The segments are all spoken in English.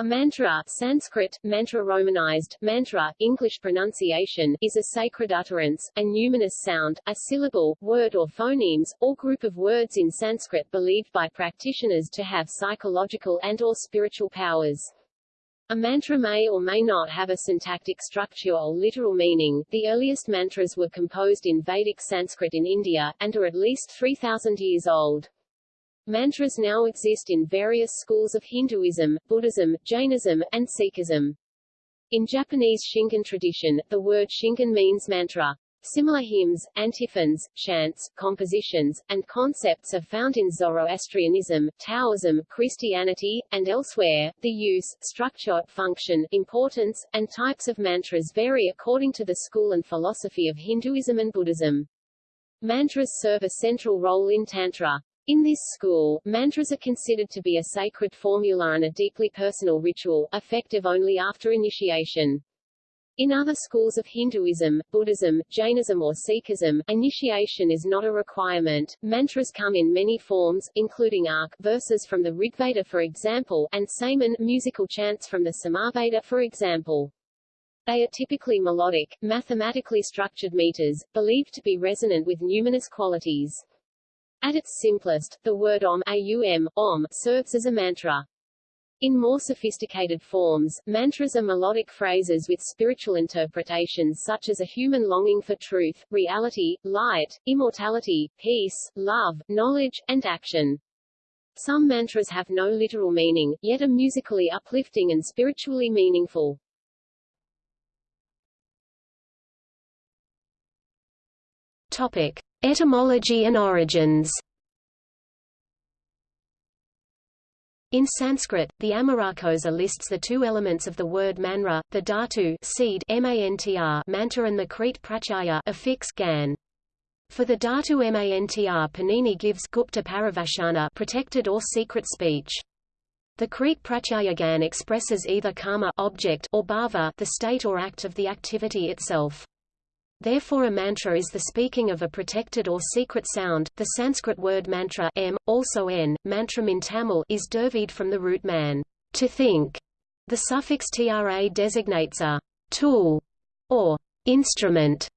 A mantra Sanskrit, mantra romanized, mantra, English pronunciation, is a sacred utterance, a numinous sound, a syllable, word or phonemes, or group of words in Sanskrit believed by practitioners to have psychological and or spiritual powers. A mantra may or may not have a syntactic structure or literal meaning. The earliest mantras were composed in Vedic Sanskrit in India, and are at least 3,000 years old. Mantras now exist in various schools of Hinduism, Buddhism, Jainism, and Sikhism. In Japanese Shingon tradition, the word Shingon means mantra. Similar hymns, antiphons, chants, compositions, and concepts are found in Zoroastrianism, Taoism, Christianity, and elsewhere. The use, structure, function, importance, and types of mantras vary according to the school and philosophy of Hinduism and Buddhism. Mantras serve a central role in Tantra. In this school, mantras are considered to be a sacred formula and a deeply personal ritual, effective only after initiation. In other schools of Hinduism, Buddhism, Jainism or Sikhism, initiation is not a requirement. Mantras come in many forms, including arc verses from the Rigveda for example, and saman musical chants from the Samaveda for example. They are typically melodic, mathematically structured meters, believed to be resonant with numinous qualities. At its simplest, the word Om, aum, Om serves as a mantra. In more sophisticated forms, mantras are melodic phrases with spiritual interpretations such as a human longing for truth, reality, light, immortality, peace, love, knowledge, and action. Some mantras have no literal meaning, yet are musically uplifting and spiritually meaningful. Topic. Etymology and origins In Sanskrit, the Amarakosa lists the two elements of the word manra, the dhatu seed mantr and the Crete pratyaya affix gan. For the dhatu mantr Panini gives Gupta Parivashana protected or secret speech. The Crete pratyaya gan expresses either karma object or bhava the state or act of the activity itself. Therefore a mantra is the speaking of a protected or secret sound. The Sanskrit word mantra m, also n, mantram in Tamil is derived from the root man, to think. The suffix tra designates a tool or instrument.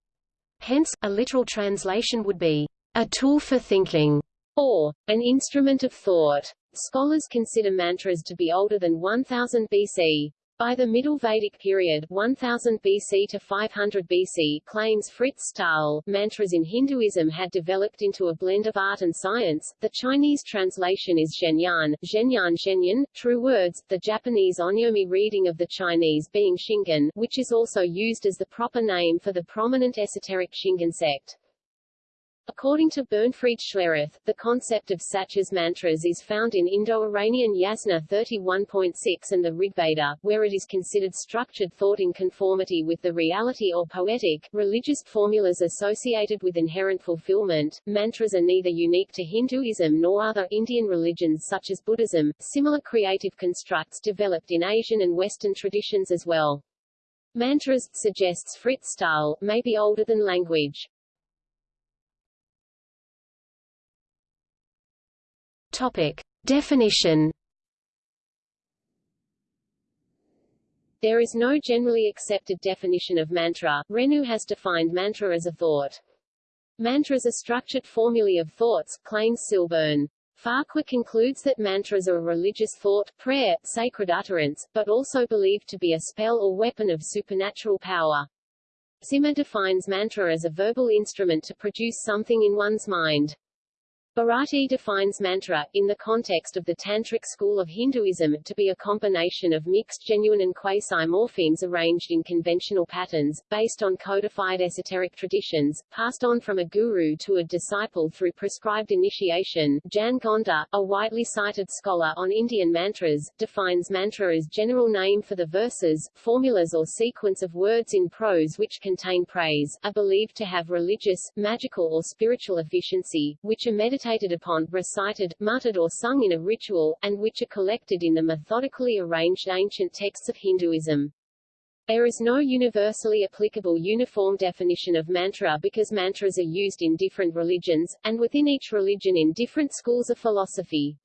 Hence, a literal translation would be a tool for thinking or an instrument of thought. Scholars consider mantras to be older than 1000 BC. By the Middle Vedic period 1000 BC to 500 BC claims Frits Staal, mantras in Hinduism had developed into a blend of art and science. The Chinese translation is Zhenyan, Zhenyan Zhenyan, true words, the Japanese onyomi reading of the Chinese being Shingon, which is also used as the proper name for the prominent esoteric Shingon sect. According to Bernfried Schlerath, the concept of Sachas mantras is found in Indo-Iranian Yasna 31.6 and the Rigveda, where it is considered structured thought in conformity with the reality or poetic, religious formulas associated with inherent fulfillment. Mantras are neither unique to Hinduism nor other Indian religions such as Buddhism. Similar creative constructs developed in Asian and Western traditions as well. Mantras, suggests Frits Staal, may be older than language. Topic. Definition There is no generally accepted definition of mantra. Renou has defined mantra as a thought. Mantras are structured formulae of thoughts, claims Silburn. Farquhar concludes that mantras are a religious thought, prayer, sacred utterance, but also believed to be a spell or weapon of supernatural power. Zimmer defines mantra as a verbal instrument to produce something in one's mind. Bharati defines mantra, in the context of the Tantric school of Hinduism, to be a combination of mixed genuine and quasi-morphemes arranged in conventional patterns, based on codified esoteric traditions, passed on from a guru to a disciple through prescribed initiation. Jan Gonda, a widely cited scholar on Indian mantras, defines mantra as general name for the verses, formulas or sequence of words in prose which contain praise, are believed to have religious, magical or spiritual efficiency, which are meditated meditated upon, recited, muttered or sung in a ritual, and which are collected in the methodically arranged ancient texts of Hinduism. There is no universally applicable uniform definition of mantra because mantras are used in different religions, and within each religion in different schools of philosophy.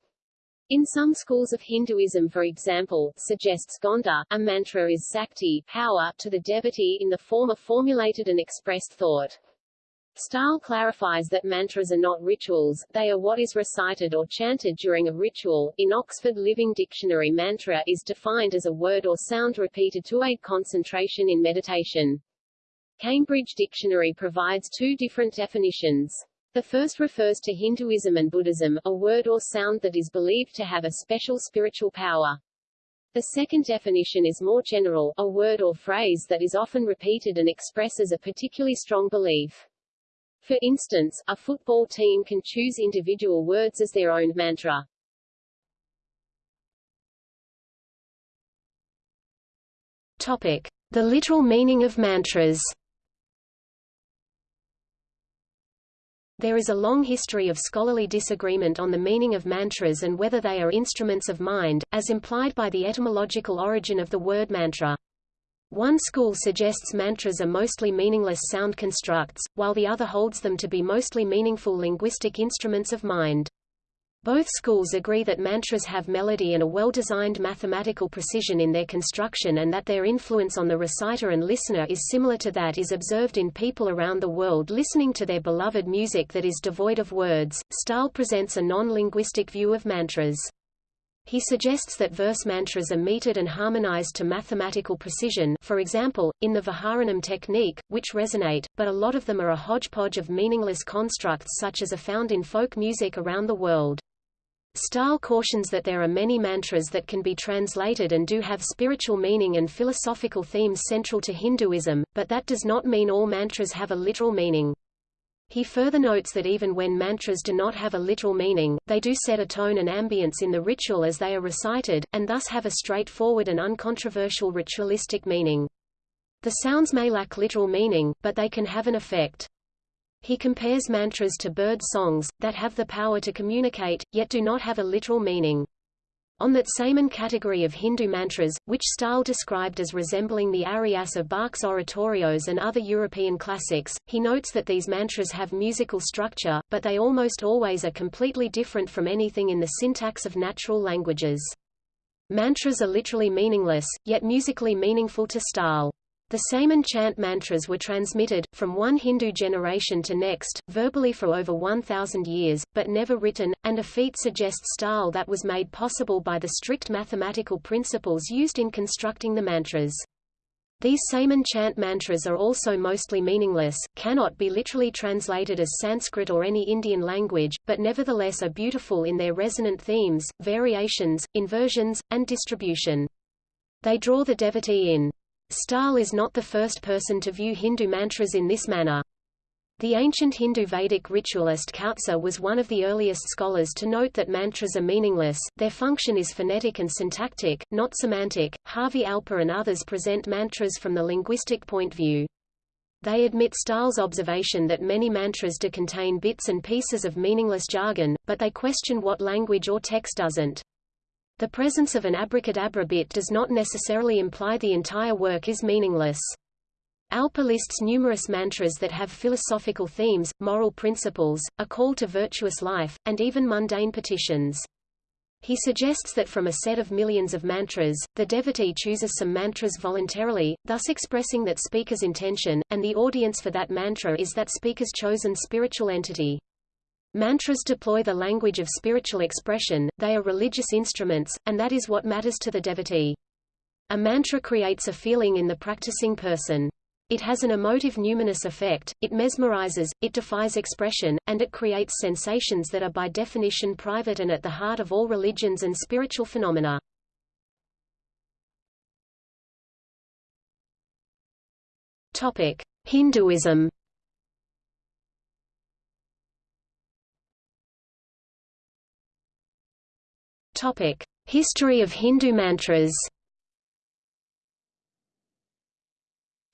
In some schools of Hinduism for example, suggests Gonda, a mantra is sakti power to the devotee in the form of formulated and expressed thought. Staal clarifies that mantras are not rituals, they are what is recited or chanted during a ritual. In Oxford Living Dictionary mantra is defined as a word or sound repeated to aid concentration in meditation. Cambridge Dictionary provides two different definitions. The first refers to Hinduism and Buddhism, a word or sound that is believed to have a special spiritual power. The second definition is more general, a word or phrase that is often repeated and expresses a particularly strong belief. For instance, a football team can choose individual words as their own mantra. Topic: The literal meaning of mantras. There is a long history of scholarly disagreement on the meaning of mantras and whether they are instruments of mind, as implied by the etymological origin of the word mantra. One school suggests mantras are mostly meaningless sound constructs, while the other holds them to be mostly meaningful linguistic instruments of mind. Both schools agree that mantras have melody and a well-designed mathematical precision in their construction and that their influence on the reciter and listener is similar to that is observed in people around the world listening to their beloved music that is devoid of words. Staal presents a non-linguistic view of mantras. He suggests that verse mantras are metered and harmonized to mathematical precision for example, in the Vaharanam technique, which resonate, but a lot of them are a hodgepodge of meaningless constructs such as are found in folk music around the world. Staal cautions that there are many mantras that can be translated and do have spiritual meaning and philosophical themes central to Hinduism, but that does not mean all mantras have a literal meaning. He further notes that even when mantras do not have a literal meaning, they do set a tone and ambience in the ritual as they are recited, and thus have a straightforward and uncontroversial ritualistic meaning. The sounds may lack literal meaning, but they can have an effect. He compares mantras to bird songs, that have the power to communicate, yet do not have a literal meaning. On that same category of Hindu mantras, which Staal described as resembling the arias of Bach's oratorios and other European classics, he notes that these mantras have musical structure, but they almost always are completely different from anything in the syntax of natural languages. Mantras are literally meaningless, yet musically meaningful to Staal. The Saman chant mantras were transmitted, from one Hindu generation to next, verbally for over 1,000 years, but never written, and a feat suggests Staal that was made possible by the strict mathematical principles used in constructing the mantras. These Saman chant mantras are also mostly meaningless, cannot be literally translated as Sanskrit or any Indian language, but nevertheless are beautiful in their resonant themes, variations, inversions, and distribution. They draw the devotee in. Staal is not the first person to view Hindu mantras in this manner. The ancient Hindu Vedic ritualist Kautsa was one of the earliest scholars to note that mantras are meaningless, their function is phonetic and syntactic, not semantic. Harvey Alper and others present mantras from the linguistic point view. They admit Staal's observation that many mantras do contain bits and pieces of meaningless jargon, but they question what language or text doesn't. The presence of an abracadabra bit does not necessarily imply the entire work is meaningless. Alper lists numerous mantras that have philosophical themes, moral principles, a call to virtuous life, and even mundane petitions. He suggests that from a set of millions of mantras, the devotee chooses some mantras voluntarily, thus expressing that speaker's intention, and the audience for that mantra is that speaker's chosen spiritual entity. Mantras deploy the language of spiritual expression, they are religious instruments, and that is what matters to the devotee. A mantra creates a feeling in the practicing person. It has an emotive numinous effect, it mesmerizes, it defies expression, and it creates sensations that are by definition private and at the heart of all religions and spiritual phenomena. Topic: Hinduism Topic: History of Hindu mantras.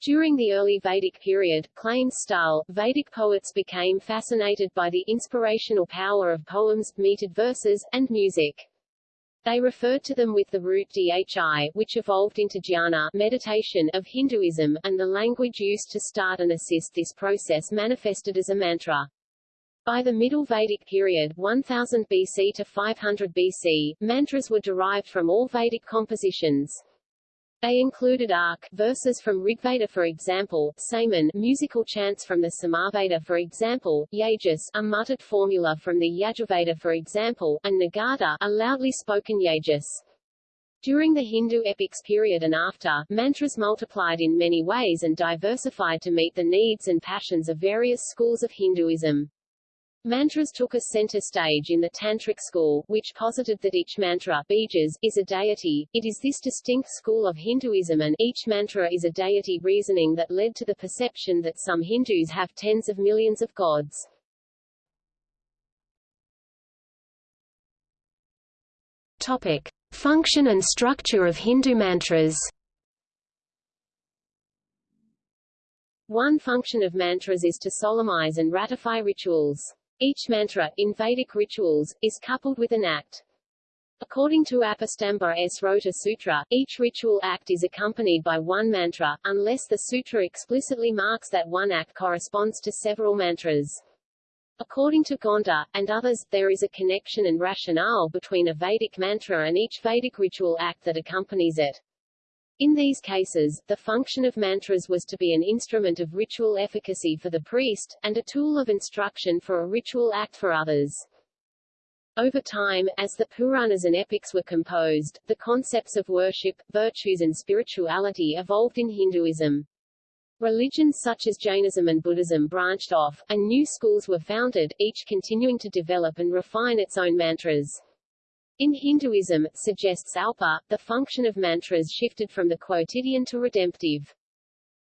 During the early Vedic period, claims Staal, Vedic poets became fascinated by the inspirational power of poems, metered verses, and music. They referred to them with the root dhi, which evolved into jnana meditation of Hinduism, and the language used to start and assist this process manifested as a mantra. By the Middle Vedic period 1000 BC to 500 BC, mantras were derived from all Vedic compositions. They included arc verses from Rigveda for example, Saman musical chants from the Samaveda for example, Yajas a muttered formula from the Yajurveda for example, and Nagada a loudly spoken Yajas. During the Hindu epics period and after, mantras multiplied in many ways and diversified to meet the needs and passions of various schools of Hinduism. Mantras took a center stage in the Tantric school, which posited that each mantra bijas, is a deity. It is this distinct school of Hinduism and each mantra is a deity reasoning that led to the perception that some Hindus have tens of millions of gods. Topic. Function and structure of Hindu mantras One function of mantras is to solemnize and ratify rituals. Each mantra, in Vedic rituals, is coupled with an act. According to Apastamba Srauta Sutra, each ritual act is accompanied by one mantra, unless the sutra explicitly marks that one act corresponds to several mantras. According to Gonda, and others, there is a connection and rationale between a Vedic mantra and each Vedic ritual act that accompanies it. In these cases, the function of mantras was to be an instrument of ritual efficacy for the priest, and a tool of instruction for a ritual act for others. Over time, as the Puranas and epics were composed, the concepts of worship, virtues and spirituality evolved in Hinduism. Religions such as Jainism and Buddhism branched off, and new schools were founded, each continuing to develop and refine its own mantras. In Hinduism, suggests Alper, the function of mantras shifted from the quotidian to redemptive.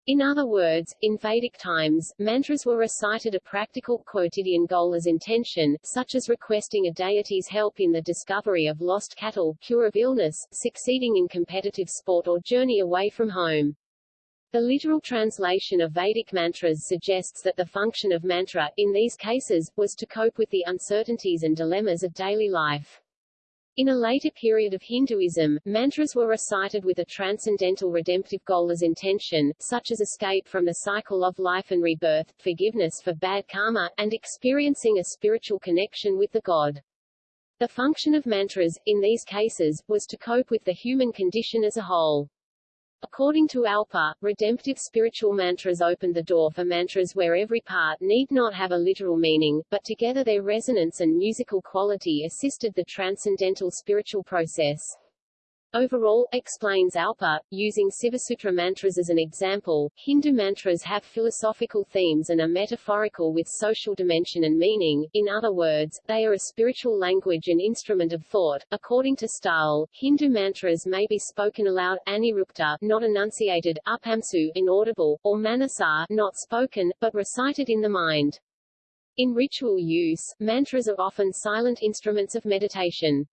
In other words, in Vedic times, mantras were recited a practical, quotidian goal as intention, such as requesting a deity's help in the discovery of lost cattle, cure of illness, succeeding in competitive sport or journey away from home. The literal translation of Vedic mantras suggests that the function of mantra, in these cases, was to cope with the uncertainties and dilemmas of daily life. In a later period of Hinduism, mantras were recited with a transcendental redemptive goal as intention, such as escape from the cycle of life and rebirth, forgiveness for bad karma, and experiencing a spiritual connection with the god. The function of mantras, in these cases, was to cope with the human condition as a whole. According to Alper, redemptive spiritual mantras opened the door for mantras where every part need not have a literal meaning, but together their resonance and musical quality assisted the transcendental spiritual process. Overall, explains Alper, using Sivasutra mantras as an example, Hindu mantras have philosophical themes and are metaphorical with social dimension and meaning, in other words, they are a spiritual language and instrument of thought. According to Staal, Hindu mantras may be spoken aloud, anirukta not enunciated, upamsu inaudible, or manasar not spoken, but recited in the mind. In ritual use, mantras are often silent instruments of meditation.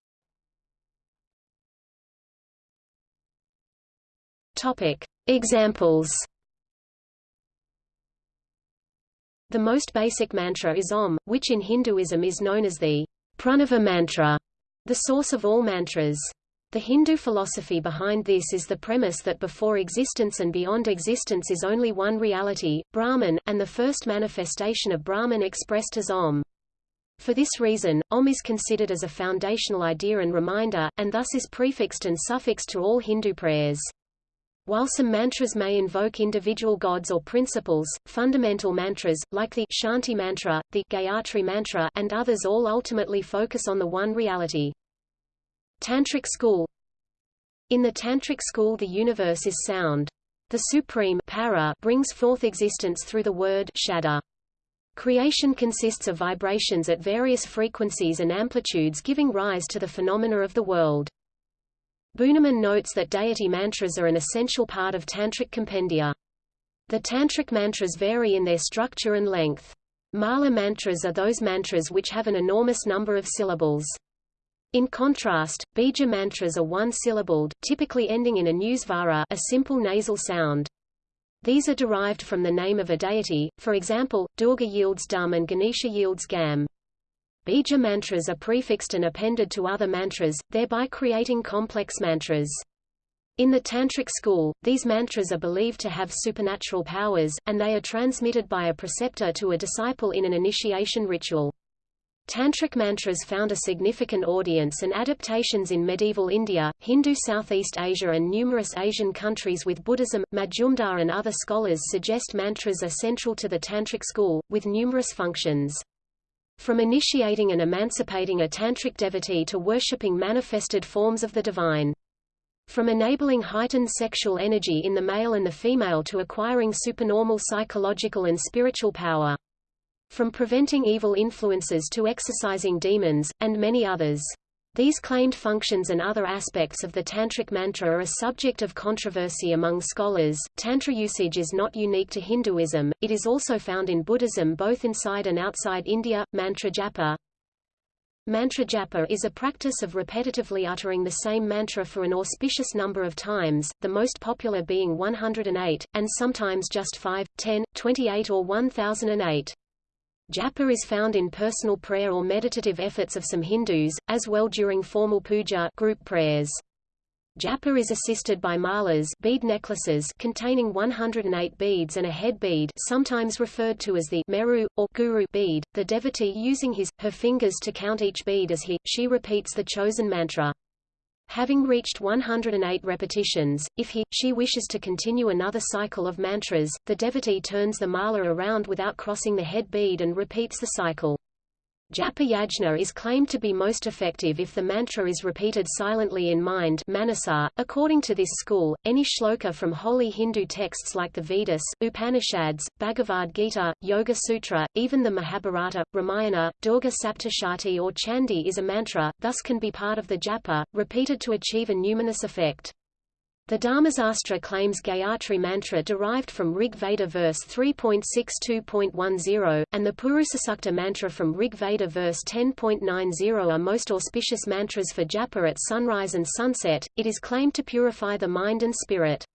Topic. Examples The most basic mantra is Om, which in Hinduism is known as the Pranava mantra, the source of all mantras. The Hindu philosophy behind this is the premise that before existence and beyond existence is only one reality, Brahman, and the first manifestation of Brahman expressed as Om. For this reason, Om is considered as a foundational idea and reminder, and thus is prefixed and suffixed to all Hindu prayers. While some mantras may invoke individual gods or principles, fundamental mantras, like the Shanti mantra, the Gayatri mantra, and others all ultimately focus on the one reality. Tantric school In the Tantric school the universe is sound. The supreme para brings forth existence through the word shada. Creation consists of vibrations at various frequencies and amplitudes giving rise to the phenomena of the world. Bühnemann notes that deity mantras are an essential part of Tantric compendia. The Tantric mantras vary in their structure and length. Mala mantras are those mantras which have an enormous number of syllables. In contrast, bija mantras are one-syllabled, typically ending in anusvara a simple nasal sound. These are derived from the name of a deity, for example, Durga yields dum and Ganesha yields gam. Bija mantras are prefixed and appended to other mantras, thereby creating complex mantras. In the Tantric school, these mantras are believed to have supernatural powers, and they are transmitted by a preceptor to a disciple in an initiation ritual. Tantric mantras found a significant audience and adaptations in medieval India, Hindu Southeast Asia and numerous Asian countries with Buddhism. Majumdar and other scholars suggest mantras are central to the Tantric school, with numerous functions. From initiating and emancipating a Tantric devotee to worshipping manifested forms of the divine. From enabling heightened sexual energy in the male and the female to acquiring supernormal psychological and spiritual power. From preventing evil influences to exorcising demons, and many others. These claimed functions and other aspects of the Tantric mantra are a subject of controversy among scholars. Tantra usage is not unique to Hinduism, it is also found in Buddhism both inside and outside India. Mantra japa Mantra japa is a practice of repetitively uttering the same mantra for an auspicious number of times, the most popular being 108, and sometimes just 5, 10, 28 or 1008. Japa is found in personal prayer or meditative efforts of some Hindus, as well during formal puja group prayers. Japa is assisted by malas bead necklaces containing 108 beads and a head bead sometimes referred to as the meru, or guru bead, the devotee using his, her fingers to count each bead as he, she repeats the chosen mantra. Having reached 108 repetitions, if he, she wishes to continue another cycle of mantras, the devotee turns the mala around without crossing the head bead and repeats the cycle. Japa yajna is claimed to be most effective if the mantra is repeated silently in mind manasa. .According to this school, any shloka from holy Hindu texts like the Vedas, Upanishads, Bhagavad Gita, Yoga Sutra, even the Mahabharata, Ramayana, Durga Saptashati or Chandi is a mantra, thus can be part of the japa, repeated to achieve a numinous effect. The Dharmasastra claims Gayatri mantra derived from Rig Veda verse 3.62.10, and the Purusasukta mantra from Rig Veda verse 10.90 are most auspicious mantras for japa at sunrise and sunset. It is claimed to purify the mind and spirit.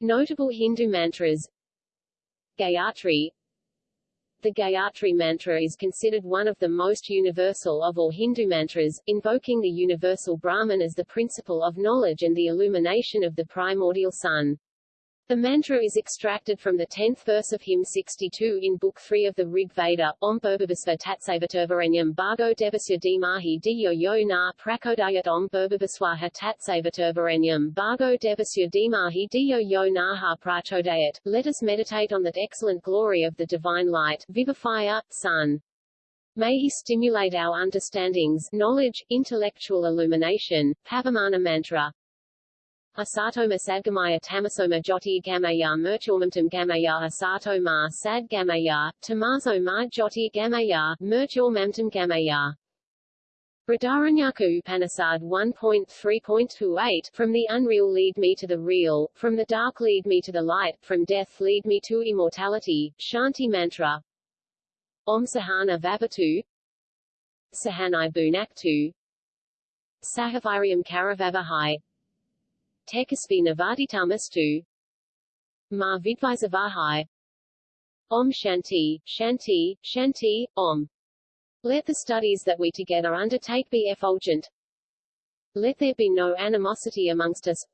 Notable Hindu mantras Gayatri the Gayatri mantra is considered one of the most universal of all Hindu mantras, invoking the universal Brahman as the principle of knowledge and the illumination of the primordial sun. The mantra is extracted from the 10th verse of hymn 62 in Book 3 of the Rig Veda, Om Bhurbhuvasva Tatsavaturvarenyam Bhargo Devasya Dhimahi Diyo Yo Na Prakodayat Om Bhurbhuvaswaha Tatsavaturvarenyam Bhargo Devasya Dhimahi Diyo Yo Naha Prachodayat. Let us meditate on that excellent glory of the divine light, vivifier, sun. May he stimulate our understandings, knowledge, intellectual illumination, Pavamana mantra. Asatoma sadgamaya tamasoma jyoti gamaya merchormamtam gamaya asato ma sad gamaya, tamaso ma jyoti gamaya, merchormamtam gamaya. Brihadaranyaka Upanishad 1.3.28 From the unreal lead me to the real, from the dark lead me to the light, from death lead me to immortality, Shanti Mantra. Om Sahana Vavatu Sahanai Bunaktu. Sahaviriam Karavavahai Tekasvi Navaditamastu Ma Vidvisavahai Om Shanti, Shanti, Shanti, Om. Let the studies that we together undertake be effulgent. Let there be no animosity amongst us.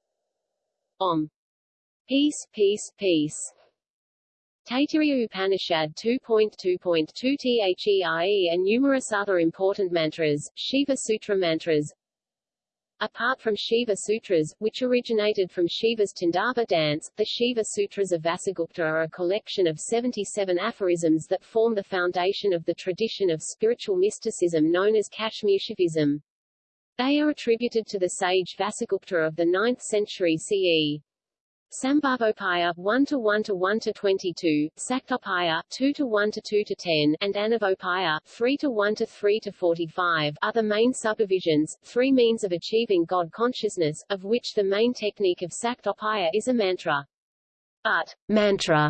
Om. Peace, peace, peace. Taittiriya Upanishad 2.2.2 THERE and numerous other important mantras, Shiva Sutra mantras, Apart from Shiva Sutras, which originated from Shiva's Tandava dance, the Shiva Sutras of Vasugupta are a collection of 77 aphorisms that form the foundation of the tradition of spiritual mysticism known as Kashmir Shaivism. They are attributed to the sage Vasugupta of the 9th century CE. Sambhavopaya 1 to 1 to 1 to 22, Saktopaya 2 to 1 to 2 to 10, and Anavopaya 3 to 1 to 3 to 45 are the main subdivisions, three means of achieving God consciousness, of which the main technique of Saktopaya is a mantra. But mantra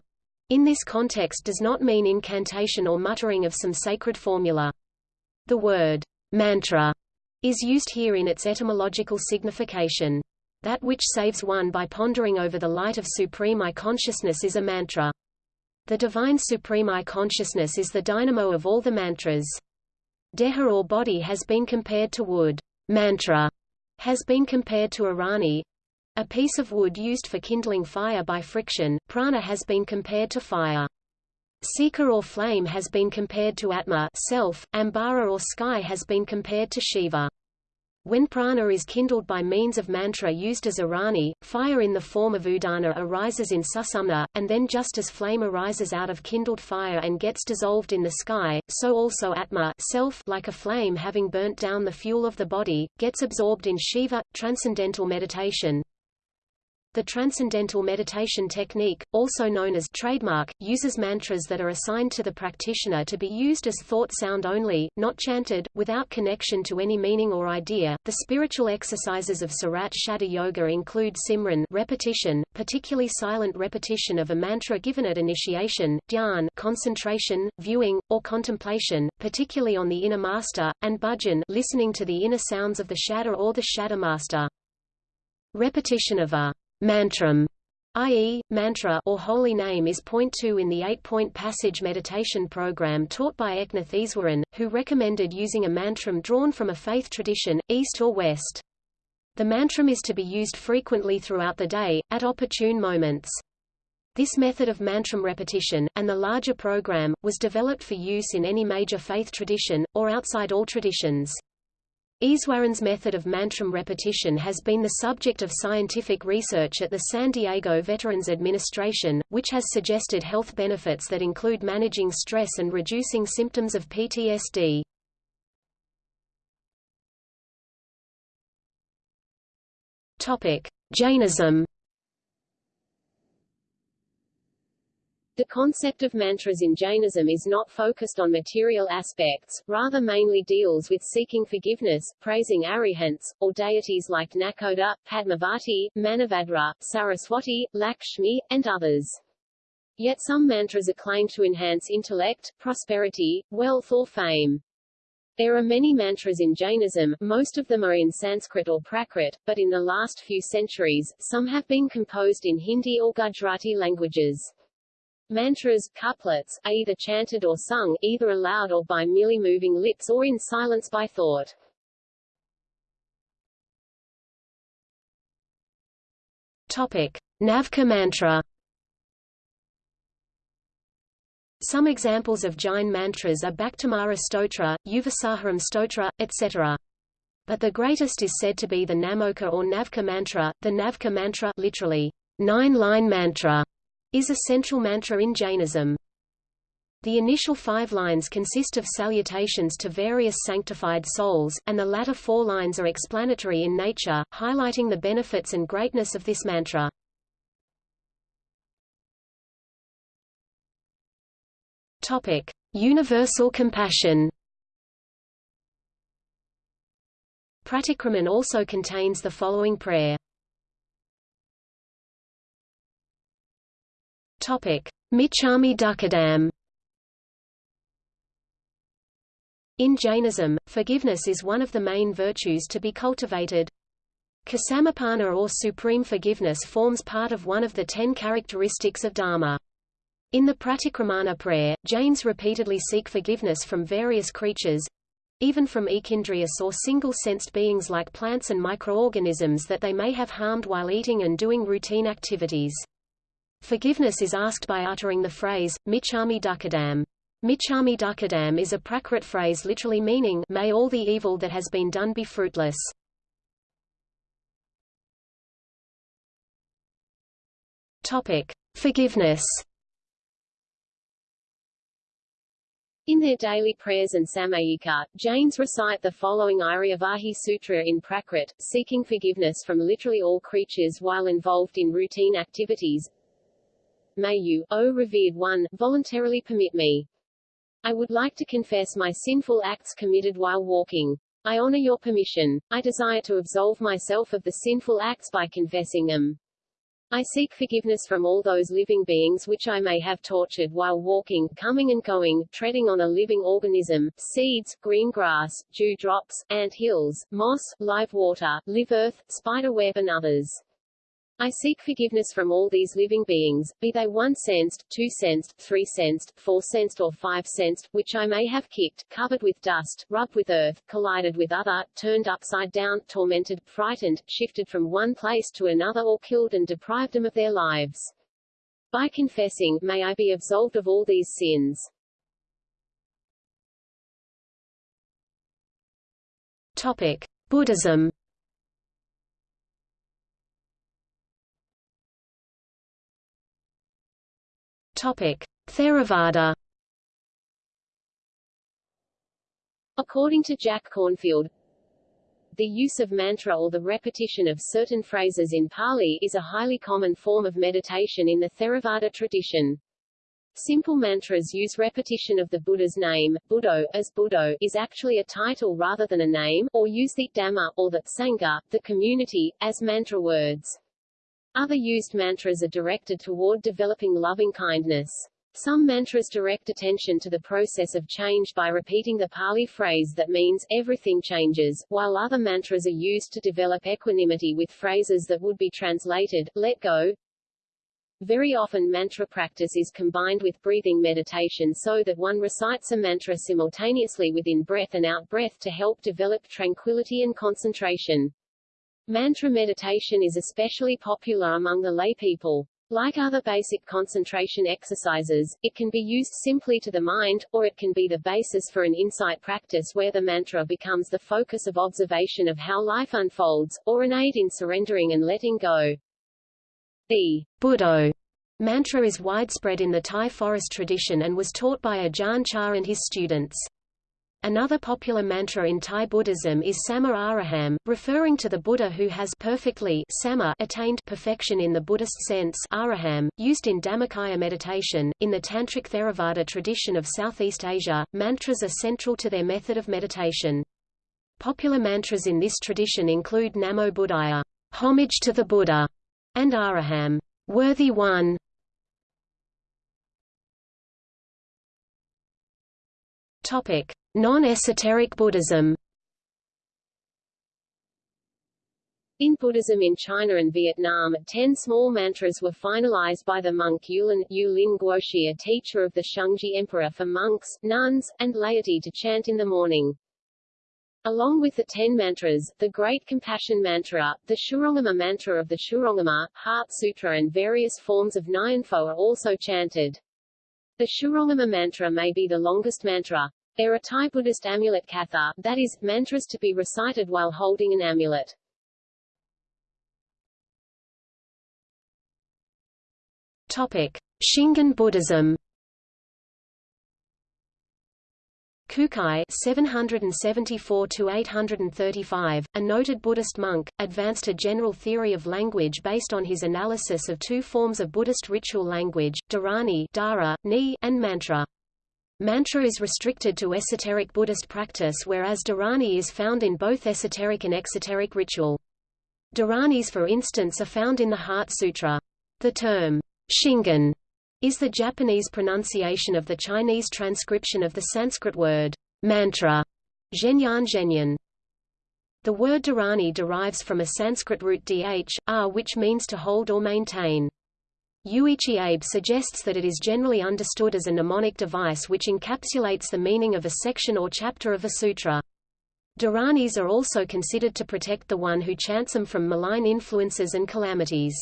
in this context does not mean incantation or muttering of some sacred formula. The word mantra is used here in its etymological signification. That which saves one by pondering over the light of Supreme I consciousness is a mantra. The divine Supreme I consciousness is the dynamo of all the mantras. Deha or body has been compared to wood. Mantra has been compared to Arani. a piece of wood used for kindling fire by friction. Prana has been compared to fire. Seeker or flame has been compared to Atma self, Ambara or sky has been compared to Shiva. When prana is kindled by means of mantra used as arani, fire in the form of udana arises in susumna, and then just as flame arises out of kindled fire and gets dissolved in the sky, so also atma self like a flame having burnt down the fuel of the body, gets absorbed in Shiva. Transcendental meditation the Transcendental Meditation Technique, also known as trademark, uses mantras that are assigned to the practitioner to be used as thought sound only, not chanted, without connection to any meaning or idea. The spiritual exercises of Surat Shabd Yoga include Simran repetition, particularly silent repetition of a mantra given at initiation, dhyan concentration, viewing, or contemplation, particularly on the inner master, and bhajan listening to the inner sounds of the Shadha or the Shadha master. Repetition of a Mantram, i.e., mantra or holy name is point 2 in the eight-point passage meditation program taught by Eknath Easwaran, who recommended using a mantram drawn from a faith tradition, east or west. The mantram is to be used frequently throughout the day, at opportune moments. This method of mantram repetition, and the larger program, was developed for use in any major faith tradition, or outside all traditions. Easwaran's method of mantram repetition has been the subject of scientific research at the San Diego Veterans Administration, which has suggested health benefits that include managing stress and reducing symptoms of PTSD. Jainism The concept of mantras in Jainism is not focused on material aspects, rather mainly deals with seeking forgiveness, praising arihants, or deities like Nakoda, Padmavati, Manavadra, Saraswati, Lakshmi, and others. Yet some mantras are claimed to enhance intellect, prosperity, wealth or fame. There are many mantras in Jainism, most of them are in Sanskrit or Prakrit, but in the last few centuries, some have been composed in Hindi or Gujarati languages. Mantras, couplets, are either chanted or sung, either aloud or by merely moving lips or in silence by thought. Topic. Navka mantra Some examples of Jain mantras are Bhaktamara Stotra, Yuvasaharam Stotra, etc. But the greatest is said to be the Namoka or Navka mantra, the Navka mantra literally, nine-line mantra, is a central mantra in Jainism. The initial five lines consist of salutations to various sanctified souls, and the latter four lines are explanatory in nature, highlighting the benefits and greatness of this mantra. Topic: Universal compassion. Pratikraman also contains the following prayer. Topic: Michhami Dukkadam. In Jainism, forgiveness is one of the main virtues to be cultivated. Ksamapana or supreme forgiveness forms part of one of the ten characteristics of Dharma. In the Pratikramana prayer, Jains repeatedly seek forgiveness from various creatures, even from echindrious or single-sensed beings like plants and microorganisms that they may have harmed while eating and doing routine activities. Forgiveness is asked by uttering the phrase, Michhami Dukkadam. Michhami Dukkadam is a Prakrit phrase literally meaning, may all the evil that has been done be fruitless. Topic. Forgiveness In their daily prayers and samayika, Jains recite the following Aryavahi Sutra in Prakrit, seeking forgiveness from literally all creatures while involved in routine activities. May you, O revered one, voluntarily permit me. I would like to confess my sinful acts committed while walking. I honor your permission. I desire to absolve myself of the sinful acts by confessing them. I seek forgiveness from all those living beings which I may have tortured while walking, coming and going, treading on a living organism, seeds, green grass, dew drops, ant hills, moss, live water, live earth, spider web and others. I seek forgiveness from all these living beings, be they one-sensed, two-sensed, three-sensed, four-sensed or five-sensed, which I may have kicked, covered with dust, rubbed with earth, collided with other, turned upside down, tormented, frightened, shifted from one place to another or killed and deprived them of their lives. By confessing, may I be absolved of all these sins. Topic: Buddhism. Theravada. According to Jack Kornfield, the use of mantra or the repetition of certain phrases in Pali is a highly common form of meditation in the Theravada tradition. Simple mantras use repetition of the Buddha's name, Buddho, as Buddho, is actually a title rather than a name, or use the Dhamma, or the Sangha, the community, as mantra words. Other used mantras are directed toward developing loving kindness. Some mantras direct attention to the process of change by repeating the Pali phrase that means, everything changes, while other mantras are used to develop equanimity with phrases that would be translated, let go. Very often mantra practice is combined with breathing meditation so that one recites a mantra simultaneously within breath and out breath to help develop tranquility and concentration. Mantra meditation is especially popular among the lay people. Like other basic concentration exercises, it can be used simply to the mind, or it can be the basis for an insight practice where the mantra becomes the focus of observation of how life unfolds, or an aid in surrendering and letting go. The Buddho mantra is widespread in the Thai forest tradition and was taught by Ajahn Chah and his students. Another popular mantra in Thai Buddhism is Samma Araham, referring to the Buddha who has perfectly samma attained perfection in the Buddhist sense araham, used in Dhammakaya meditation. In the Tantric Theravada tradition of Southeast Asia, mantras are central to their method of meditation. Popular mantras in this tradition include Namo Buddhaya, homage to the Buddha, and Araham, worthy one. Non-esoteric Buddhism In Buddhism in China and Vietnam, ten small mantras were finalized by the monk Yulin, Yulin Guoshi a teacher of the Shunzhi Emperor for monks, nuns, and laity to chant in the morning. Along with the ten mantras, the Great Compassion Mantra, the Shurangama Mantra of the Shurangama, Heart Sutra and various forms of Nyanpho are also chanted. The Shurangama Mantra may be the longest mantra. There are Thai Buddhist amulet katha, that is, mantras to be recited while holding an amulet. Topic: Shingon Buddhism. Kukai 774–835, a noted Buddhist monk, advanced a general theory of language based on his analysis of two forms of Buddhist ritual language, dharani and mantra. Mantra is restricted to esoteric Buddhist practice whereas Dharani is found in both esoteric and exoteric ritual. Dharanis for instance are found in the Heart Sutra. The term, Shingon, is the Japanese pronunciation of the Chinese transcription of the Sanskrit word, mantra, zhenyan zhenyan. The word dharani derives from a Sanskrit root dh, r which means to hold or maintain. Yuichi Abe suggests that it is generally understood as a mnemonic device which encapsulates the meaning of a section or chapter of a sutra. Dharanis are also considered to protect the one who chants them from malign influences and calamities.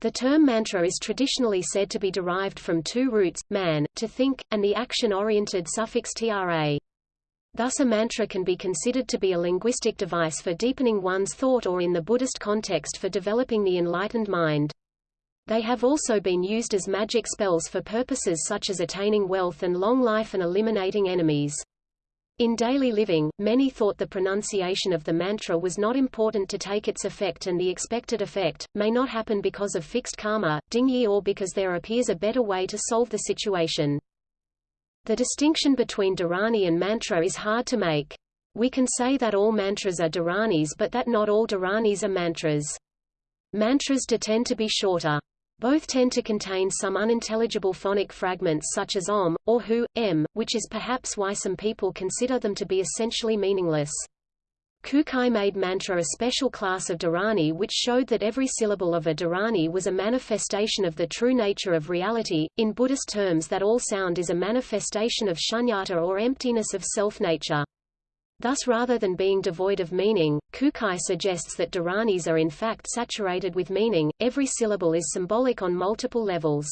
The term mantra is traditionally said to be derived from two roots, man, to think, and the action-oriented suffix tra. Thus a mantra can be considered to be a linguistic device for deepening one's thought or in the Buddhist context for developing the enlightened mind. They have also been used as magic spells for purposes such as attaining wealth and long life and eliminating enemies. In daily living, many thought the pronunciation of the mantra was not important to take its effect and the expected effect, may not happen because of fixed karma, dingyi or because there appears a better way to solve the situation. The distinction between dharani and mantra is hard to make. We can say that all mantras are dharanis but that not all dharanis are mantras. Mantras do tend to be shorter. Both tend to contain some unintelligible phonic fragments such as om, or hu, m, which is perhaps why some people consider them to be essentially meaningless. Kukai made mantra a special class of dharani which showed that every syllable of a dharani was a manifestation of the true nature of reality, in Buddhist terms that all sound is a manifestation of shunyata or emptiness of self-nature. Thus rather than being devoid of meaning, Kukai suggests that dharanis are in fact saturated with meaning, every syllable is symbolic on multiple levels.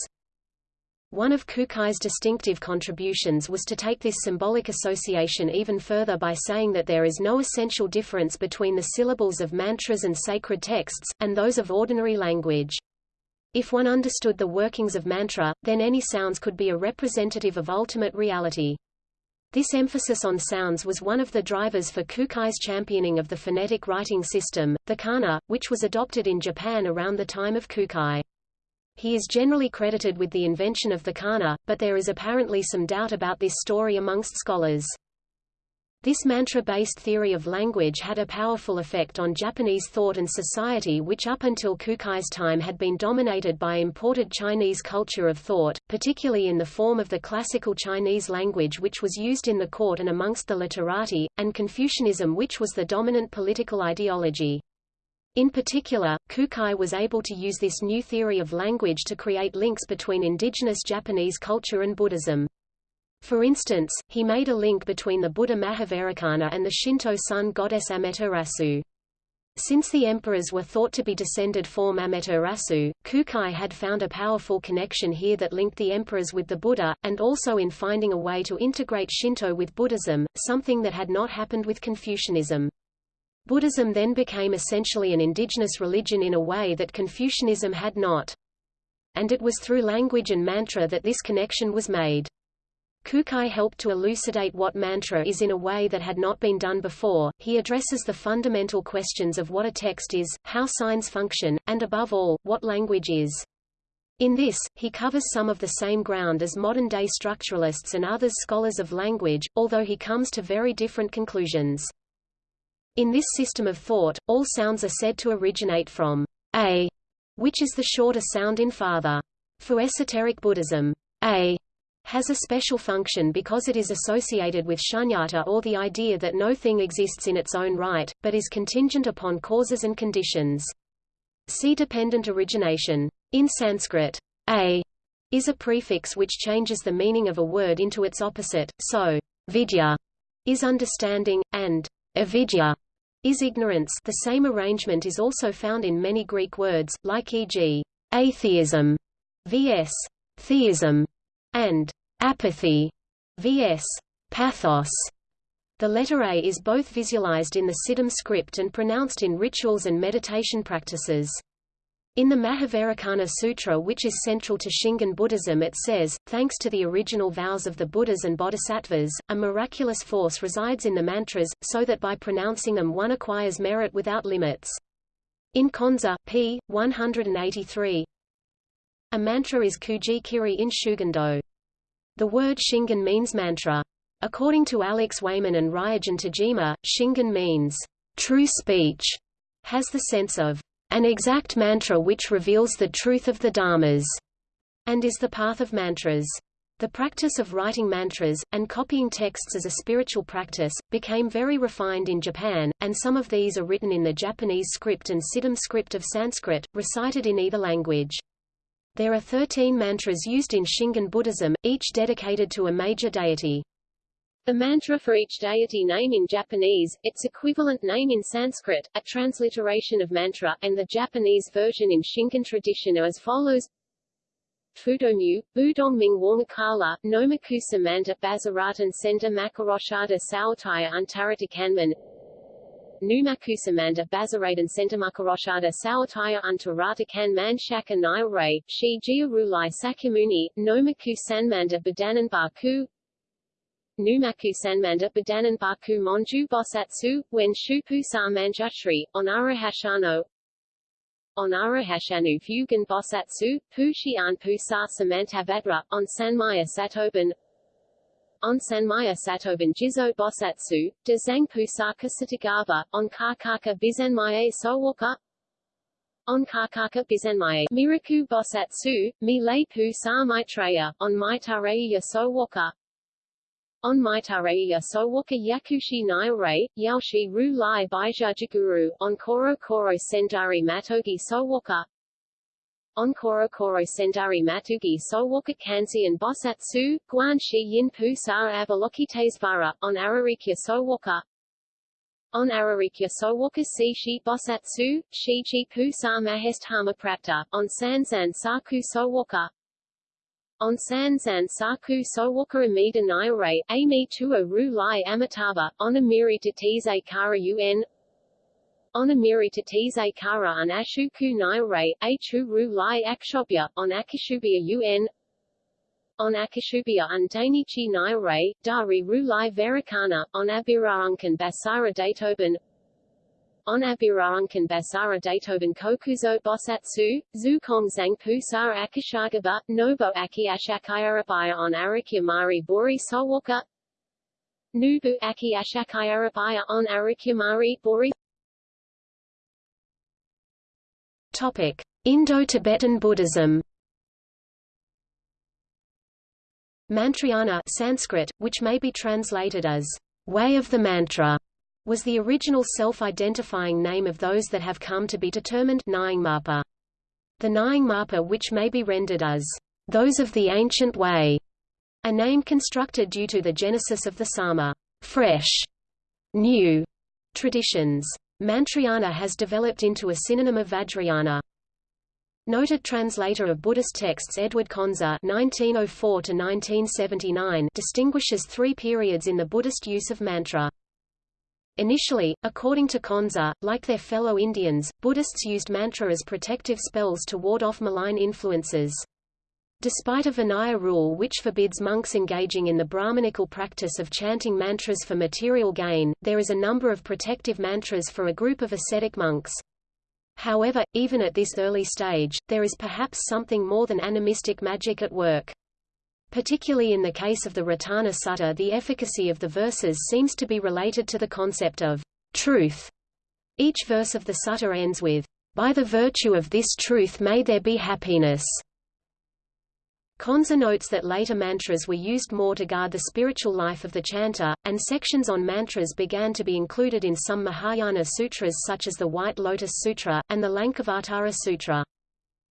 One of Kukai's distinctive contributions was to take this symbolic association even further by saying that there is no essential difference between the syllables of mantras and sacred texts, and those of ordinary language. If one understood the workings of mantra, then any sounds could be a representative of ultimate reality. This emphasis on sounds was one of the drivers for Kukai's championing of the phonetic writing system, the kana, which was adopted in Japan around the time of Kukai. He is generally credited with the invention of the kana, but there is apparently some doubt about this story amongst scholars. This mantra-based theory of language had a powerful effect on Japanese thought and society which up until Kukai's time had been dominated by imported Chinese culture of thought, particularly in the form of the classical Chinese language which was used in the court and amongst the literati, and Confucianism which was the dominant political ideology. In particular, Kukai was able to use this new theory of language to create links between indigenous Japanese culture and Buddhism. For instance, he made a link between the Buddha Mahavairocana and the Shinto sun goddess Amaterasu. Since the emperors were thought to be descended from Amaterasu, Kukai had found a powerful connection here that linked the emperors with the Buddha, and also in finding a way to integrate Shinto with Buddhism, something that had not happened with Confucianism. Buddhism then became essentially an indigenous religion in a way that Confucianism had not. And it was through language and mantra that this connection was made. Kukai helped to elucidate what mantra is in a way that had not been done before. He addresses the fundamental questions of what a text is, how signs function, and above all, what language is. In this, he covers some of the same ground as modern-day structuralists and others scholars of language, although he comes to very different conclusions. In this system of thought, all sounds are said to originate from a, which is the shorter sound in father. For esoteric Buddhism, a has a special function because it is associated with shunyata or the idea that no thing exists in its own right, but is contingent upon causes and conditions. See dependent origination. In Sanskrit, a is a prefix which changes the meaning of a word into its opposite, so vidya is understanding, and avidya is ignorance the same arrangement is also found in many Greek words, like e.g., atheism vs. theism, and apathy vs. pathos. The letter A is both visualized in the Siddham script and pronounced in rituals and meditation practices. In the Mahavairocana Sutra which is central to Shingon Buddhism it says, thanks to the original vows of the Buddhas and Bodhisattvas, a miraculous force resides in the mantras, so that by pronouncing them one acquires merit without limits. In Conze, p. 183, a mantra is kuji kiri in Shugendo. The word Shingon means mantra. According to Alex Wayman and Ryogen Tajima, Shingon means true speech, has the sense of an exact mantra which reveals the truth of the dharmas, and is the path of mantras. The practice of writing mantras, and copying texts as a spiritual practice, became very refined in Japan, and some of these are written in the Japanese script and Siddham script of Sanskrit, recited in either language. There are 13 mantras used in Shingon Buddhism, each dedicated to a major deity. The mantra for each deity name in Japanese, its equivalent name in Sanskrit, a transliteration of mantra, and the Japanese version in Shingon tradition are as follows. Fudomyu, Budongming Warngakala, Nomaku Samanta Bazaratan Senta Makaroshada Sawataya Antarata Kanman Numaku Samanta Bazaradan Sentamakuroshada Sawataya Antarata Kanman Shaka Nairai, Shi Jiarulai Sakyamuni, Nomaku Sanmanda Badanan Baku. Numaku Sanmanda Badanan Baku Monju Bosatsu, when Shupu Sa Manjushri, Onarahashano Onarahashanu Fugan Bosatsu, Pu Shian Pu Sa Samantabhadra, on Sanmaya Satoban on Sanmaya Satoban Jizo Bosatsu, Dezang Pu Sa Kasatagava, on Kakaka Bizanmaye Sowaka on Kakaka Bizanmaye Miraku Bosatsu, Mi Le Pu Sa Maitreya, on Maitareya Sowaka On Maitareya Sowoka Yakushi Naire, Yaoshi Ru Lai Baijajiguru, on Koro Koro Sendari Matogi Sowoka, on Koro Sendari Matugi Sowoka Kansi and Bosatsu, Guan Shi Yin Pu Sa Avalokitesvara, on Ararikya Sowoka, on Ararikya Sowoka Si Shi Bosatsu, Shi Chi Pu Sa Mahesthama Prapta, on Sansan Saku Sowoka, on Sansan Saku Sowoka Amida Naire, Ami Tuo Ru Lai Amitava, on Amiri Tatize Kara Un, on Amiri Tatize Kara an Ashuku Achu Ru Lai Akshobya, on Akishubia Un, on Akishubia and Dainichi Dari Ru Lai Verakana, on Abiraunkan Basara Datoban, on Abiraunkan Basara Datoban Kokuzo Bosatsu, Zukong Zangpu Sara Akishagaba, Nobo Aki Ashakayarabaya on Arikyamari Bori Sowoka, Nubu Aki Ashakayarabaya on Arikyamari Bori Indo-Tibetan Buddhism. Mantrayana Sanskrit, which may be translated as way of the mantra, was the original self-identifying name of those that have come to be determined Nyingmapa. The Nyingmapa which may be rendered as those of the ancient way, a name constructed due to the genesis of the Sarma fresh, new traditions. Mantrayana has developed into a synonym of Vajrayana. Noted translator of Buddhist texts Edward Conze (1904–1979) distinguishes three periods in the Buddhist use of mantra. Initially, according to Conze, like their fellow Indians, Buddhists used mantra as protective spells to ward off malign influences. Despite a Vinaya rule which forbids monks engaging in the Brahmanical practice of chanting mantras for material gain, there is a number of protective mantras for a group of ascetic monks. However, even at this early stage, there is perhaps something more than animistic magic at work. Particularly in the case of the Ratana Sutta the efficacy of the verses seems to be related to the concept of truth. Each verse of the sutta ends with, By the virtue of this truth may there be happiness. Conze notes that later mantras were used more to guard the spiritual life of the chanter, and sections on mantras began to be included in some Mahayana sutras such as the White Lotus Sutra, and the Lankavatara Sutra.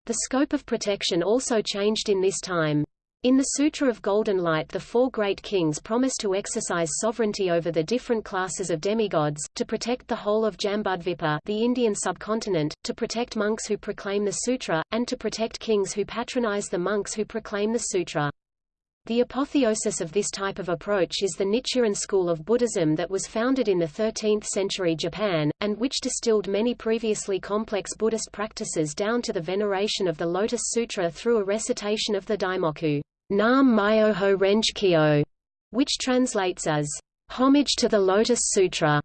The scope of protection also changed in this time. In the Sutra of Golden Light the four great kings promise to exercise sovereignty over the different classes of demigods, to protect the whole of Jambudvipa the Indian subcontinent, to protect monks who proclaim the sutra, and to protect kings who patronize the monks who proclaim the sutra. The apotheosis of this type of approach is the Nichiren school of Buddhism that was founded in the 13th century Japan, and which distilled many previously complex Buddhist practices down to the veneration of the Lotus Sutra through a recitation of the Daimoku. Nam Myoho Renge Kyo, which translates as homage to the Lotus Sutra.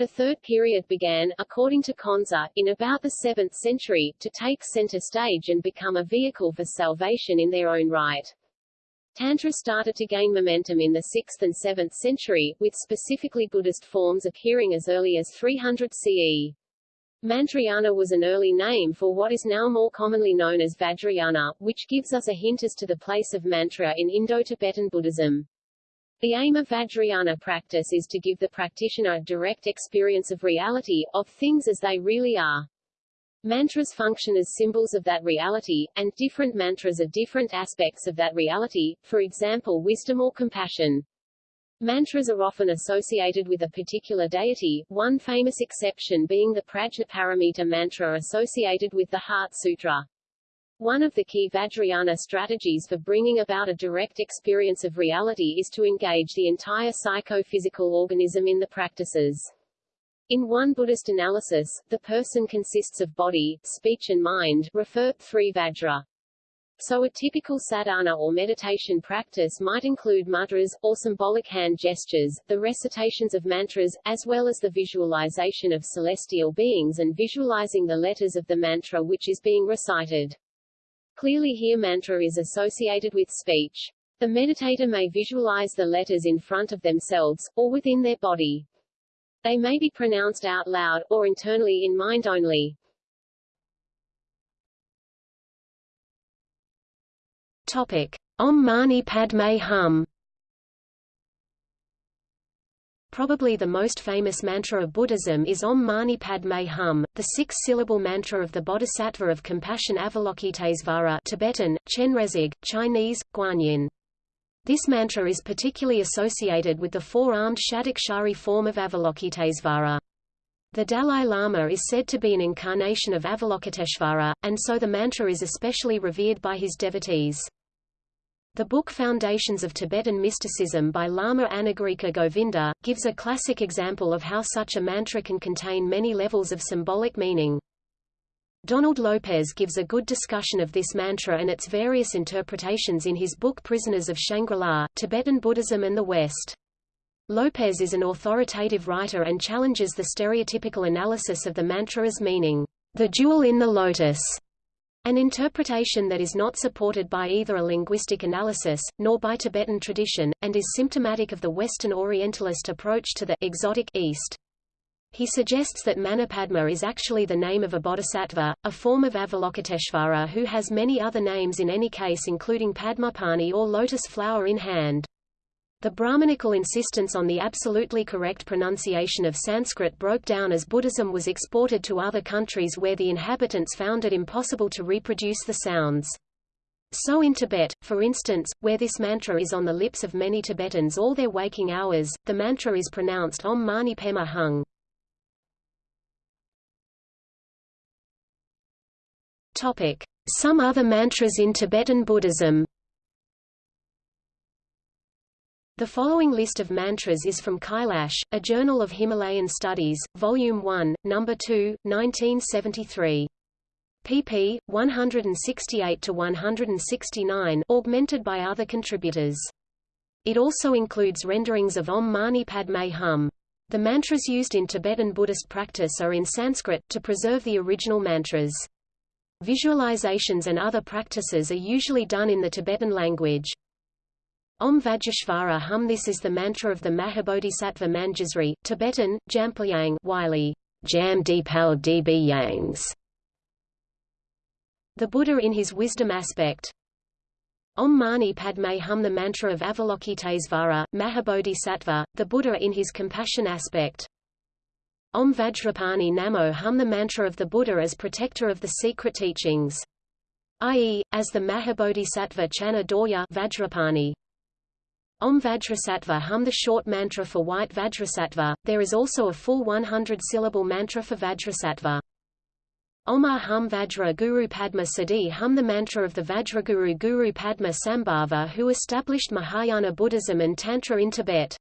The third period began, according to Conze, in about the 7th century, to take center stage and become a vehicle for salvation in their own right. Tantra started to gain momentum in the 6th and 7th century, with specifically Buddhist forms appearing as early as 300 CE. Mantrayana was an early name for what is now more commonly known as Vajrayana, which gives us a hint as to the place of mantra in Indo-Tibetan Buddhism. The aim of Vajrayana practice is to give the practitioner a direct experience of reality, of things as they really are. Mantras function as symbols of that reality, and different mantras are different aspects of that reality, for example wisdom or compassion. Mantras are often associated with a particular deity, one famous exception being the Prajnaparamita mantra associated with the Heart Sutra. One of the key Vajrayana strategies for bringing about a direct experience of reality is to engage the entire psychophysical organism in the practices. In one Buddhist analysis, the person consists of body, speech and mind, refer 3 Vajra. So a typical sadhana or meditation practice might include mudras, or symbolic hand gestures, the recitations of mantras, as well as the visualization of celestial beings and visualizing the letters of the mantra which is being recited. Clearly here mantra is associated with speech. The meditator may visualize the letters in front of themselves, or within their body. They may be pronounced out loud, or internally in mind only. Topic: Om Mani Padme Hum. Probably the most famous mantra of Buddhism is Om Mani Padme Hum, the six-syllable mantra of the Bodhisattva of Compassion Avalokitesvara Tibetan, Chenrezig, Chinese, Guanyin. This mantra is particularly associated with the four-armed Shadakshari form of Avalokitesvara. The Dalai Lama is said to be an incarnation of Avalokiteshvara, and so the mantra is especially revered by his devotees. The book Foundations of Tibetan Mysticism by Lama Anagarika Govinda, gives a classic example of how such a mantra can contain many levels of symbolic meaning. Donald Lopez gives a good discussion of this mantra and its various interpretations in his book Prisoners of Shangri-La, Tibetan Buddhism and the West. Lopez is an authoritative writer and challenges the stereotypical analysis of the mantra as meaning, the jewel in the lotus, an interpretation that is not supported by either a linguistic analysis, nor by Tibetan tradition, and is symptomatic of the Western Orientalist approach to the exotic East. He suggests that Manipadma is actually the name of a bodhisattva, a form of Avalokiteshvara who has many other names in any case including Padmapani or lotus flower in hand. The Brahmanical insistence on the absolutely correct pronunciation of Sanskrit broke down as Buddhism was exported to other countries where the inhabitants found it impossible to reproduce the sounds. So in Tibet, for instance, where this mantra is on the lips of many Tibetans all their waking hours, the mantra is pronounced Om Mani Pema Hung. Some other mantras in Tibetan Buddhism The following list of mantras is from Kailash, a Journal of Himalayan Studies, Volume 1, No. 2, 1973. pp. 168–169 augmented by other contributors. It also includes renderings of Om Mani Padme Hum. The mantras used in Tibetan Buddhist practice are in Sanskrit, to preserve the original mantras. Visualizations and other practices are usually done in the Tibetan language. Om Vajrashvara Hum This is the mantra of the Mahabodhisattva Manjusri, Tibetan, Jamplyang Wylie, Jam Deepal Db Yangs. The Buddha in his wisdom aspect. Om Mani Padme Hum The mantra of Avalokitesvara, Mahabodhisattva, the Buddha in his compassion aspect. Om Vajrapani Namo Hum The mantra of the Buddha as protector of the secret teachings. I.e., as the Mahabodhisattva Channa Dorya Vajrapani. Om Vajrasattva hum the short mantra for white Vajrasattva, there is also a full 100-syllable mantra for Vajrasattva. Om ah Hum Vajra Guru Padma Siddhi hum the mantra of the Vajraguru Guru Padma Sambhava who established Mahayana Buddhism and Tantra in Tibet.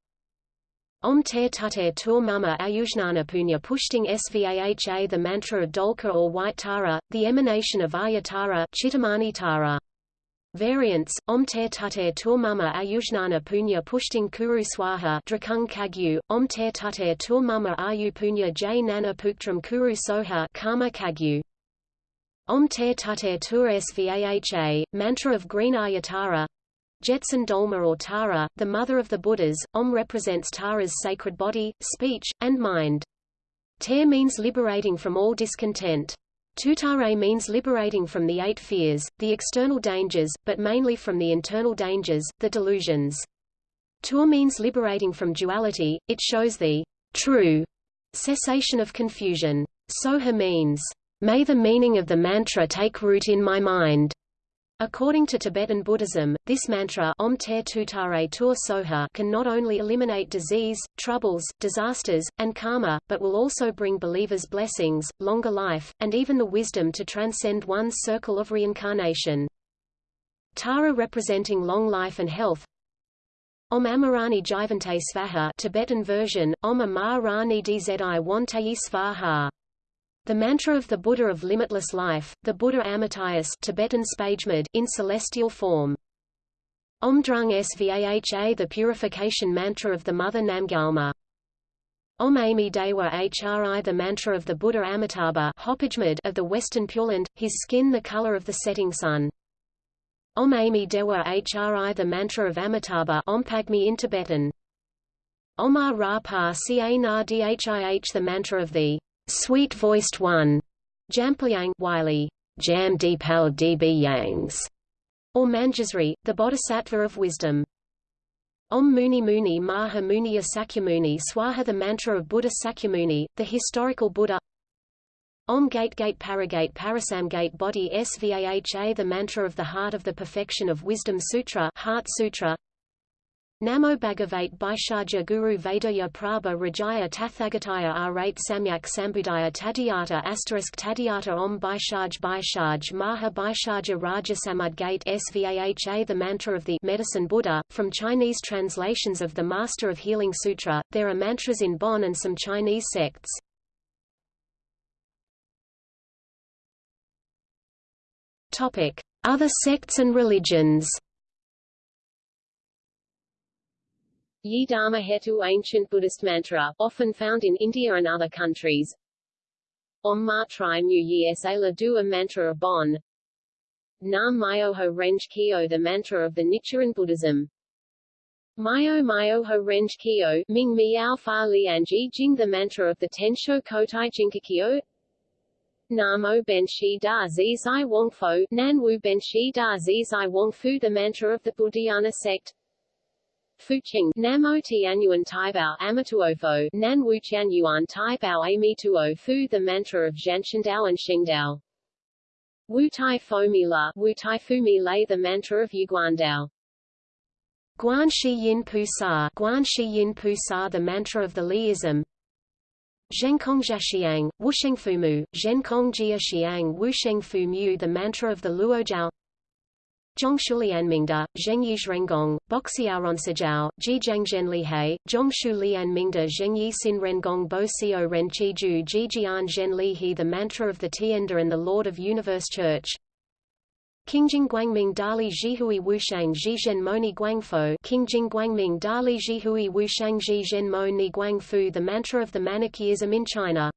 Om Ter Tuter Tur Mama Ayujnana Punya Pushting Svaha the mantra of Dholka or White Tara, the emanation of Ayatara Chittamani Tara. Variants, Om Ter Tuter Tur Mama Ayujnana Punya Pushting Kuru Swaha Drikung Kagyu, Om Ter Tuter Tur Mama Ayu Punya J Nana Puktram Kuru Soha Karma Kagyu. Om Ter Tuter Tur Svaha, Mantra of Green Ayatara Jetsun Dolma or Tara, the mother of the Buddhas, Om represents Tara's sacred body, speech, and mind. Ter means liberating from all discontent. Tutare means liberating from the eight fears, the external dangers, but mainly from the internal dangers, the delusions. Tur means liberating from duality, it shows the true cessation of confusion. Soha means, may the meaning of the mantra take root in my mind. According to Tibetan Buddhism, this mantra Om Ter Tutare Tur Soha can not only eliminate disease, troubles, disasters, and karma, but will also bring believers blessings, longer life, and even the wisdom to transcend one's circle of reincarnation. Tara representing long life and health, Om Amarani Jivante Svaha Tibetan version, Om Amarani Dzi Wantayi Svaha the mantra of the Buddha of limitless life, the Buddha Amitayus Tibetan Spajmud in celestial form. Om Drung Svaha the purification mantra of the Mother Namgyalma. Om Ami Dewa Hri the mantra of the Buddha Amitabha of the Western Pure Land, his skin the color of the setting sun. Om Ami Dewa Hri the mantra of Amitabha Om Pagmi in Tibetan. Omar Ra Pa Ca Na Dhih the mantra of the Sweet-voiced one, Jamplyang Wylie, Jam Deepal Db Yangs, or Manjusri, the Bodhisattva of wisdom. Om Muni Muni Maha Muniya Sakyamuni Swaha the mantra of Buddha Sakyamuni, the historical Buddha. Om Gate Gate Paragate Parasamgate Body Svaha the mantra of the heart of the perfection of Wisdom Sutra Heart Sutra Namo Bhagavate Bhaishajya Guru Vedaya Prabha Rajaya Tathagataya Arate Samyak Sambudaya Tadiyata Asterisk Tadiyata Om Bhaishaj Bhaishaj Maha Bhaishajya Raja Samudgate Svaha The mantra of the Medicine Buddha. From Chinese translations of the Master of Healing Sutra, there are mantras in Bon and some Chinese sects. Other sects and religions Yi Dharma Hetu ancient Buddhist mantra, often found in India and other countries. Om Ma Tri Mu Yi Sa Dua mantra of Bon. Nam Myoho Renge Kyo the mantra of the Nichiren Buddhism. Myo Myoho Renge Kyo, Ming Miao Fa Lian Ji Jing the mantra of the Tensho Kotai Jingukyo. Namo Ben Shi Da Zi Zai Wong Fo, Nan Wu Ben Shi Da Wong Fu the mantra of the Buddhayana sect. Fuqing, Namo Tianyuan Taibao Amatuofo, Nan Wuqianyuan Taibao Amituo Fu the mantra of Zhanshandao and Xingdao. Wu Tai Fomila, Wu Tai Fumi lay the mantra of Yiguandao. Guan Shi Yin Pu Sa, Guan Shi Yin Pu Sa the mantra of the Liism. Zhenkong Jiaxiang, Wusheng Fumu, Zhenkong Jia Xiang Wusheng Fu Mu the mantra of the Luojiao. Zhongshulianmingda, Zhengyi Zhrengong, Boxiaoronsajao, Jizhangzhen Lihei, Zhongshu Lianmingda Zhengyi Sin Rengong Bo Sio Ren Qiju Jijian Zhen Lihi The mantra of the Tiandi and the Lord of Universe Church. Qingjing Guangming Dali Jihui Wushang Zhizhen Mo Ni Guangfo Qingjing Guangming Dali Jihui Wushang Zhizhen Mo Ni Guangfu The mantra of the Manichaeism in China.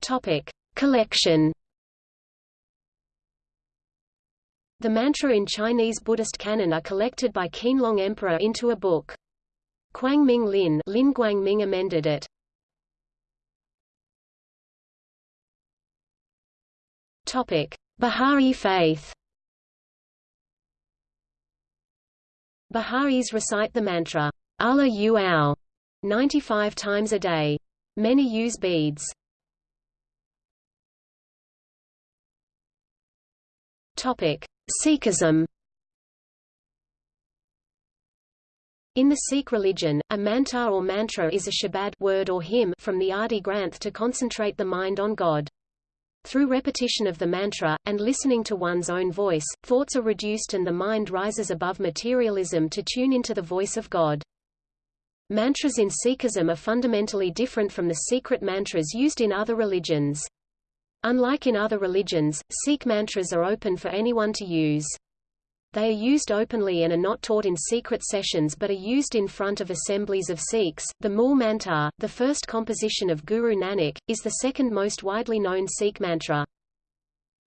Topic. Collection The mantra in Chinese Buddhist canon are collected by Qianlong Emperor into a book. Ming Lin, Lin Guangming amended it. Topic: Bahá'í faith. Baha'is recite the mantra, Allah Yu 95 times a day. Many use beads. Topic: Sikhism In the Sikh religion, a manta or mantra is a shabad word or hymn from the Adi Granth to concentrate the mind on God. Through repetition of the mantra, and listening to one's own voice, thoughts are reduced and the mind rises above materialism to tune into the voice of God. Mantras in Sikhism are fundamentally different from the secret mantras used in other religions. Unlike in other religions, Sikh mantras are open for anyone to use. They are used openly and are not taught in secret sessions but are used in front of assemblies of Sikhs. The Mool Mantar, the first composition of Guru Nanak, is the second most widely known Sikh mantra.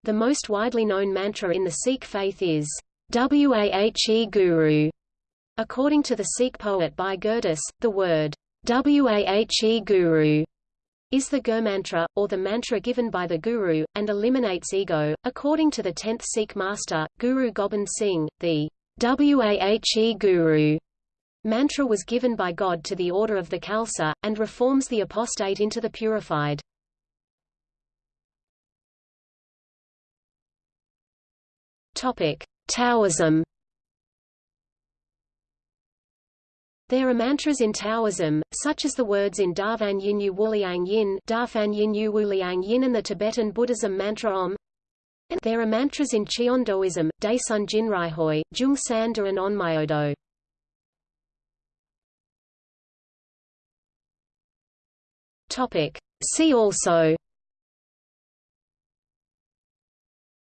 The most widely known mantra in the Sikh faith is Wahe Guru. According to the Sikh poet Bhai Gurdas, the word Wahe Guru is the Gur mantra, or the mantra given by the Guru, and eliminates ego. According to the 10th Sikh master, Guru Gobind Singh, the Wahe Guru mantra was given by God to the order of the Khalsa, and reforms the apostate into the purified. Taoism There are mantras in Taoism, such as the words in Darvan Yinyu Wuliang Yin, Darfan Yinyu Wuliang Yin and the Tibetan Buddhism mantra Om. There are mantras in Cheondoism, Daesun Jinrihoe, Jung Sanda and Onmyodo. Topic. See also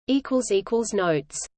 Notes